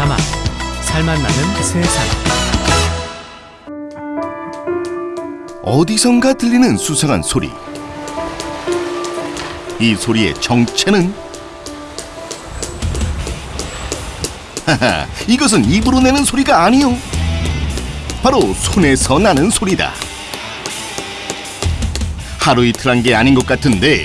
자막 살맛 나는 세상 어디선가 들리는 수상한 소리. 이 소리의 정체는? 하하, 이것은 입으로 내는 소리가 아니요. 바로 손에서 나는 소리다. 하루 이틀 한 게 아닌 것 같은데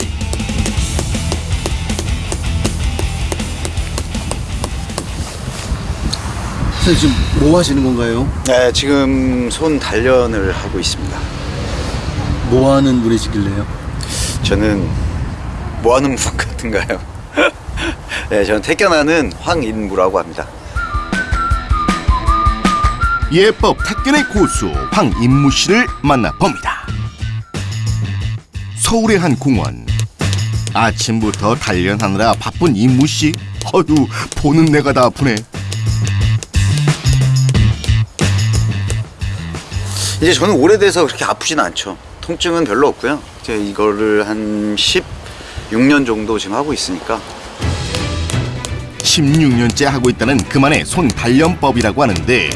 선생님 지금 뭐 하시는 건가요? 네, 지금 손 단련을 하고 있습니다. 뭐 하는 분이시길래요? 저는 뭐 하는 분 같은가요? 네, 저는 태견하는 황인무라고 합니다. 예법 탁견의 고수 황인무 씨를 만나봅니다. 서울의 한 공원. 아침부터 단련하느라 바쁜 인무 씨. 어휴, 보는 내가 다 아프네. 이제 저는 오래돼서 그렇게 아프진 않죠. 통증은 별로 없고요. 제가 이거를 한 16년 정도 지금 하고 있으니까 16년째 하고 있다는 그만의 손 단련법이라고 하는데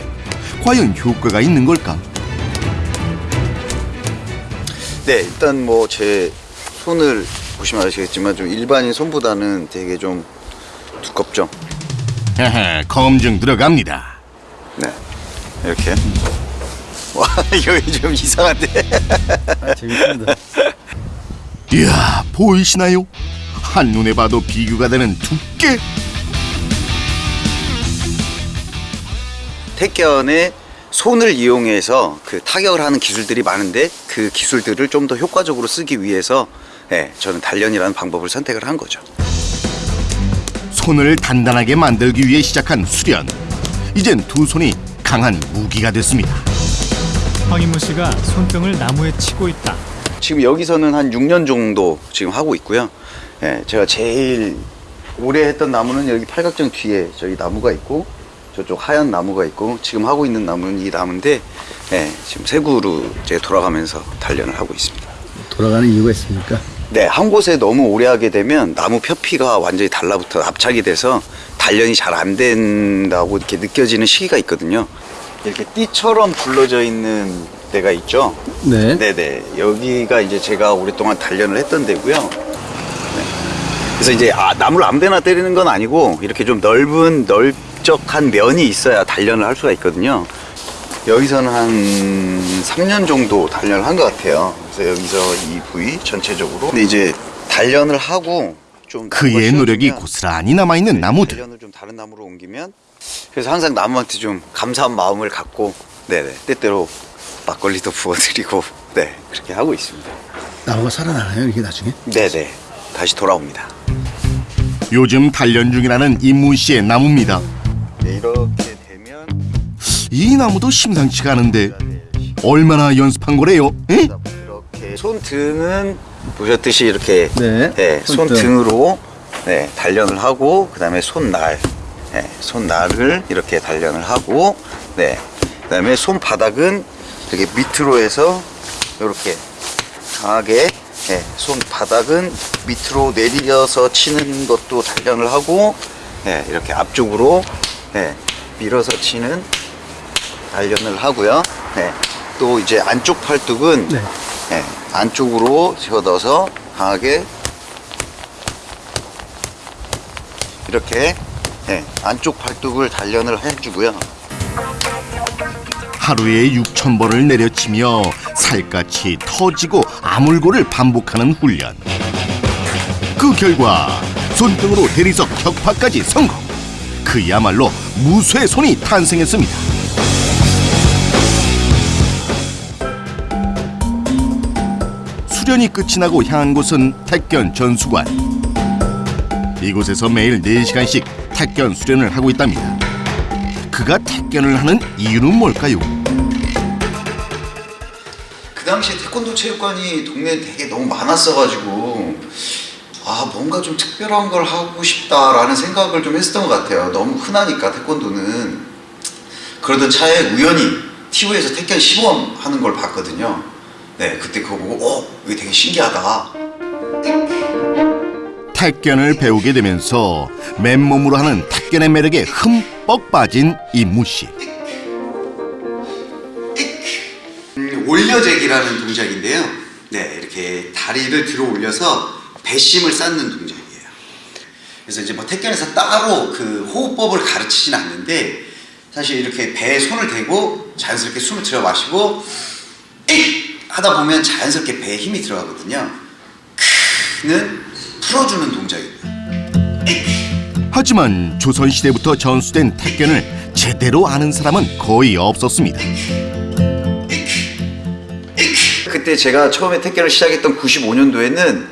과연 효과가 있는 걸까? 네, 일단 뭐 제 손을 보시면 아시겠지만 좀 일반인 손보다는 되게 좀 두껍죠. 검증 들어갑니다. 네, 이렇게. 와, 이거 좀 이상한데. 아, 재밌습니다. 이야, 보이시나요? 한눈에 봐도 비교가 되는 두께. 택견에 손을 이용해서 그 타격을 하는 기술들이 많은데 그 기술들을 좀 더 효과적으로 쓰기 위해서 예, 저는 단련이라는 방법을 선택을 한 거죠. 손을 단단하게 만들기 위해 시작한 수련. 이젠 두 손이 강한 무기가 됐습니다. 황인무 씨가 손등을 나무에 치고 있다 지금 여기서는 한 6년 정도 지금 하고 있고요. 예, 제가 제일 오래 했던 나무는 여기 팔각정 뒤에 저기 나무가 있고 저쪽 하얀 나무가 있고 지금 하고 있는 나무는 이 나무인데 예, 지금 세구로 제가 돌아가면서 단련을 하고 있습니다. 돌아가는 이유가 있습니까? 네, 한 곳에 너무 오래 하게 되면 나무 표피가 완전히 달라붙어 압착이 돼서 단련이 잘 안 된다고 이렇게 느껴지는 시기가 있거든요. 이렇게 띠처럼 불러져 있는 데가 있죠. 네. 네네. 여기가 이제 제가 오랫동안 단련을 했던 데고요. 네. 그래서 이제 아, 나무를 아무데나 때리는 건 아니고 이렇게 좀 넓은 넓적한 면이 있어야 단련을 할 수가 있거든요. 여기서는 한 3년 정도 단련을 한 것 같아요. 그래서 여기서 이 부위 전체적으로. 근데 이제 단련을 하고 좀 그의 노력이 고스란히 남아있는 나무들. 단련을 좀 다른 나무로 옮기면 그래서 항상 나무한테 좀 감사한 마음을 갖고 네네 때때로 막걸리도 부어드리고 네 그렇게 하고 있습니다. 나무가 살아나나요 이게 나중에? 네네 다시 돌아옵니다. 요즘 단련 중이라는 임무 씨의 나무입니다. 네, 이렇게 되면 이 나무도 심상치가 않은데 얼마나 연습한 거래요? 에? 이렇게 손등은 보셨듯이 이렇게 네, 네, 손등. 손등으로 네, 단련을 하고 그 다음에 손날 네, 손날을 이렇게 단련을 하고 네 그 다음에 손바닥은 이렇게 밑으로 해서 이렇게 강하게 네, 손바닥은 밑으로 내려서 치는 것도 단련을 하고 네, 이렇게 앞쪽으로 네, 밀어서 치는 단련을 하고요. 네, 또 이제 안쪽 팔뚝은 네. 네, 안쪽으로 집어넣어서 강하게 이렇게 네, 안쪽 팔뚝을 단련을 해주고요. 하루에 6천 번을 내려치며 살갗이 터지고 아물고를 반복하는 훈련. 그 결과 손등으로 대리석 격파까지 성공. 그야말로 무쇠 손이 탄생했습니다. 수련이 끝이 나고 향한 곳은 택견 전수관. 이곳에서 매일 4시간씩 택견 수련을 하고 있답니다. 그가 택견을 하는 이유는 뭘까요? 그 당시에 태권도 체육관이 동네에 되게 너무 많았어가지고 아 뭔가 좀 특별한 걸 하고 싶다라는 생각을 좀 했었던 것 같아요. 너무 흔하니까 태권도는 그러던 차에 우연히 TV에서 태권 시범 하는 걸 봤거든요. 네 그때 그거 보고 어 이게 되게 신기하다. 택견을 배우게 되면서 맨몸으로 하는 택견의 매력에 흠뻑 빠진 임무 씨. 음, 올려제기라는 동작인데요. 네, 이렇게 다리를 들어 올려서 배심을 쌓는 동작이에요. 그래서 이제 뭐 택견에서 따로 그 호흡법을 가르치진 않는데 사실 이렇게 배에 손을 대고 자연스럽게 숨을 들여 마시고 익 하다 보면 자연스럽게 배에 힘이 들어가거든요. 크는 풀어주는 동작입니다. 하지만 조선시대부터 전수된 택견을 제대로 아는 사람은 거의 없었습니다. 그때 제가 처음에 택견을 시작했던 95년도에는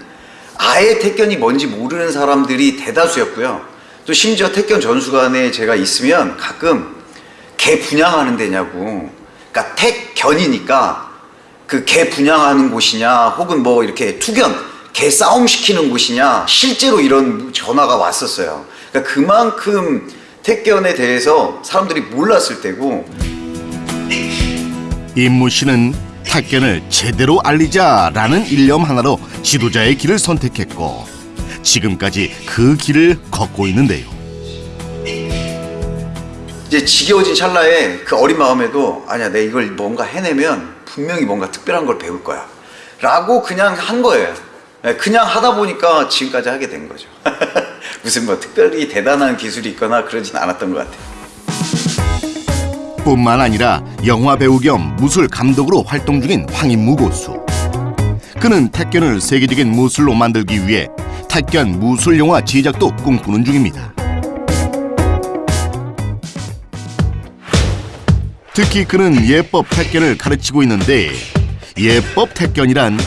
아예 택견이 뭔지 모르는 사람들이 대다수였고요. 또 심지어 택견 전수관에 제가 있으면 가끔 개 분양하는 데냐고. 그러니까 택견이니까 그 개 분양하는 곳이냐 혹은 뭐 이렇게 투견 개 싸움 시키는 곳이냐 실제로 이런 전화가 왔었어요. 그러니까 그만큼 택견에 대해서 사람들이 몰랐을 때고 임무 씨는 택견을 제대로 알리자라는 일념 하나로 지도자의 길을 선택했고 지금까지 그 길을 걷고 있는데요. 이제 지겨워진 찰나에 그 어린 마음에도 아니야 내 이걸 뭔가 해내면 분명히 뭔가 특별한 걸 배울 거야 라고 그냥 한 거예요 네, 그냥 하다 보니까 지금까지 하게 된 거죠 무슨 뭐 특별히 대단한 기술이 있거나 그러진 않았던 것 같아요 뿐만 아니라 영화 배우 겸 무술 감독으로 활동 중인 황인무 고수. 그는 택견을 세계적인 무술로 만들기 위해 택견 무술 영화 제작도 꿈꾸는 중입니다. 특히 그는 예법 택견을 가르치고 있는데 예법 택견이란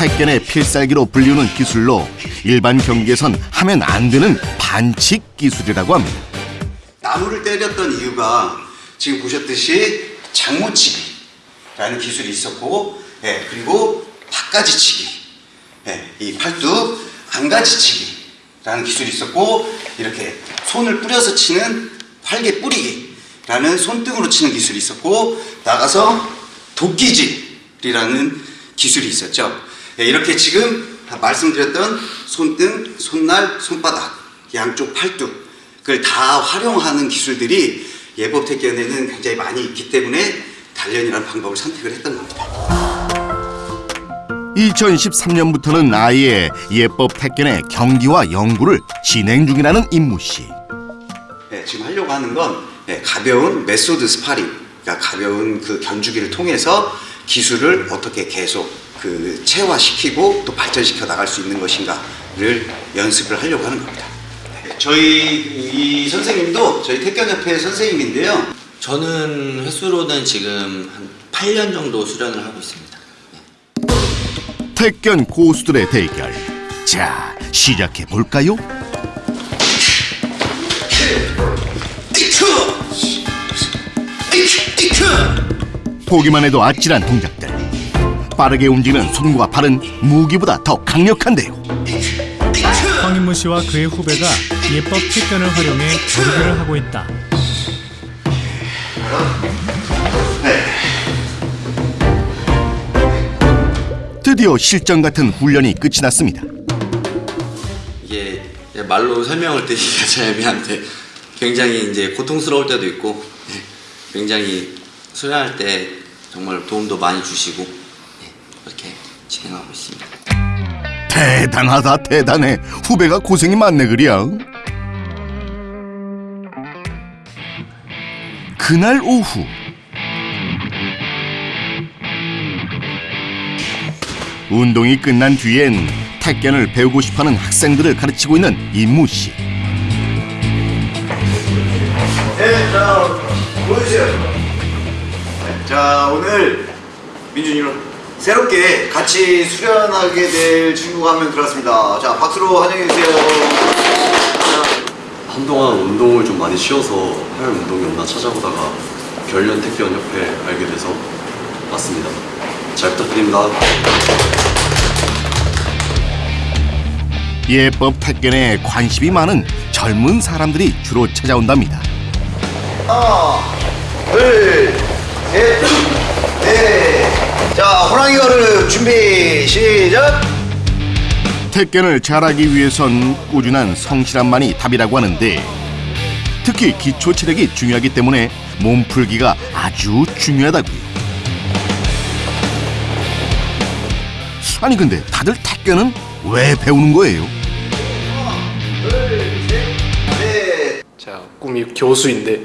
택견의 필살기로 불리우는 기술로 일반 경기에선 하면 안 되는 반칙 기술이라고 합니다. 나무를 때렸던 이유가 지금 보셨듯이 장모치기라는 기술이 있었고, 예, 그리고 바가지치기, 예, 이 팔뚝 안가지치기라는 기술이 있었고, 이렇게 손을 뿌려서 치는 활개 뿌리기라는 손등으로 치는 기술이 있었고, 나가서 도끼질이라는 기술이 있었죠. 예, 이렇게 지금 말씀드렸던 손등, 손날, 손바닥, 양쪽 팔뚝을 다 활용하는 기술들이 예법 택견에는 굉장히 많이 있기 때문에 단련이라는 방법을 선택을 했던 겁니다. 2013년부터는 아예 예법 택견의 경기와 연구를 진행 중이라는 임무 씨. 네, 지금 하려고 하는 건 네, 가벼운 method 스파링, 그러니까 가벼운 그 견주기를 통해서 기술을 어떻게 계속 그 체화시키고 또 발전시켜 나갈 수 있는 것인가를 연습을 하려고 하는 겁니다. 네, 저희 이 선생님도 저희 택견협회 선생님인데요. 저는 횟수로는 지금 한 8년 정도 수련을 하고 있습니다. 택견 고수들의 대결. 자, 시작해 볼까요? 보기만 해도 아찔한 동작들. 빠르게 움직이는 손과 발은 무기보다 더 강력한데요. 황인무 씨와 그의 후배가 예법 택견을 활용해 겨루기를 하고 있다. 드디어 실전 같은 훈련이 끝이 났습니다. 이게 말로 설명을 드리기가 참 애매한데 굉장히 이제 고통스러울 때도 있고 예, 굉장히 수련할 때 정말 도움도 많이 주시고 예, 그렇게 진행하고 있습니다. 대단하다 대단해. 후배가 고생이 많네 그려. 그날 오후 운동이 끝난 뒤엔 택견을 배우고 싶어하는 학생들을 가르치고 있는 임무 씨. 네, 자, 보여주세요. 네, 자, 오늘 민준이로 새롭게 같이 수련하게 될 친구가 한 명 들어왔습니다. 자, 박수로 환영해주세요. 한동안 운동을 좀 많이 쉬어서 할 운동이 없나 찾아보다가 결련 택견 협회 알게 돼서 왔습니다. 잘 부탁드립니다. 예법 택견에 관심이 많은 젊은 사람들이 주로 찾아온답니다. 하나, 둘, 셋, 넷. 자, 호랑이 걸음 준비, 시작. 택견을 잘하기 위해선 꾸준한 성실함만이 답이라고 하는데 특히 기초 체력이 중요하기 때문에 몸풀기가 아주 중요하다고요. 아니 근데 다들 택견은 왜 배우는 거예요? 제가 꿈이 교수인데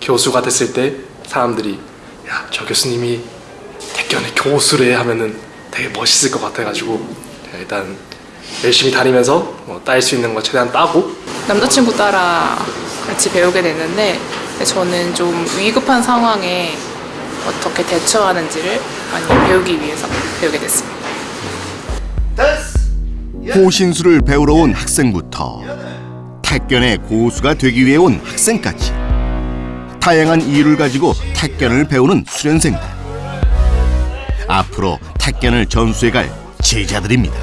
교수가 됐을 때 사람들이 야 저 교수님이 택견의 교수를 해 하면은 되게 멋있을 것 같아가지고 제가 일단 열심히 다니면서 뭐 딸수 있는 거 최대한 따고. 남자친구 따라 같이 배우게 됐는데 저는 좀 위급한 상황에 어떻게 대처하는지를 많이 배우기 위해서 배우게 됐습니다. 호신술을 배우러 온 학생부터 택견의 고수가 되기 위해 온 학생까지. 다양한 이유를 가지고 택견을 배우는 수련생들 앞으로 택견을 전수해갈 제자들입니다.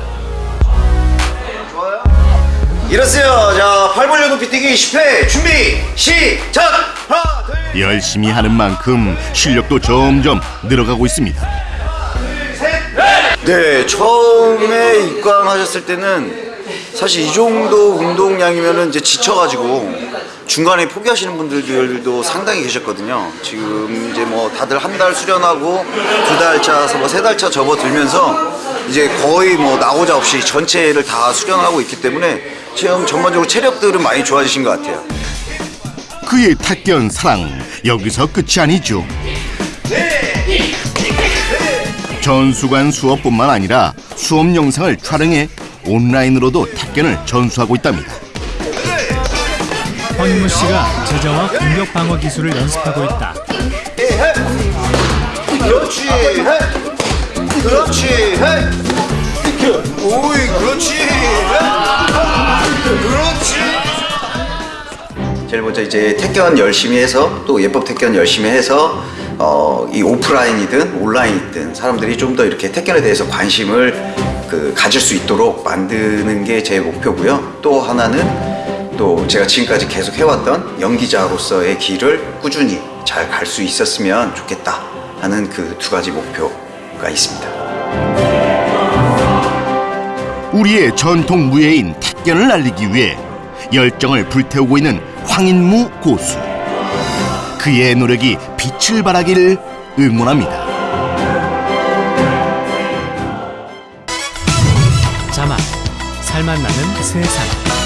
일어서요. 자, 팔 벌려 높이 뛰기 10회 준비 시작. 하나, 둘, 열심히 하는 만큼 실력도 점점 늘어가고 있습니다. 네, 처음에 입관하셨을 때는 사실 이 정도 운동량이면은 이제 지쳐가지고 중간에 포기하시는 분들도 상당히 계셨거든요. 지금 이제 뭐 다들 한 달 수련하고 두 달 차서 뭐 세 달차 접어들면서 이제 거의 뭐 나오자 없이 전체를 다 수련하고 있기 때문에 지금 전반적으로 체력들은 많이 좋아지신 것 같아요. 그의 택견 사랑 여기서 끝이 아니죠. 전수관 수업뿐만 아니라 수업 영상을 촬영해 온라인으로도 택견을 전수하고 있답니다. 황인무 씨가 제자와 공격 방어 기술을 연습하고 있다. 그렇지. 헤. 그렇지. 헤. 오이, 그렇지. 헤. 그렇지. 제일 먼저 이제 택견 열심히 해서 또 예법 택견 열심히 해서 어, 이 오프라인이든 온라인이든 사람들이 좀 더 이렇게 택견에 대해서 관심을 그 가질 수 있도록 만드는 게 제 목표고요. 또 하나는 또 제가 지금까지 계속 해왔던 연기자로서의 길을 꾸준히 잘 갈 수 있었으면 좋겠다 하는 그 두 가지 목표가 있습니다. 우리의 전통 무예인 택견을 알리기 위해 열정을 불태우고 있는 황인무 고수. 그의 노력이 빛을 발하기를 응원합니다. 자막 살맛 나는 세상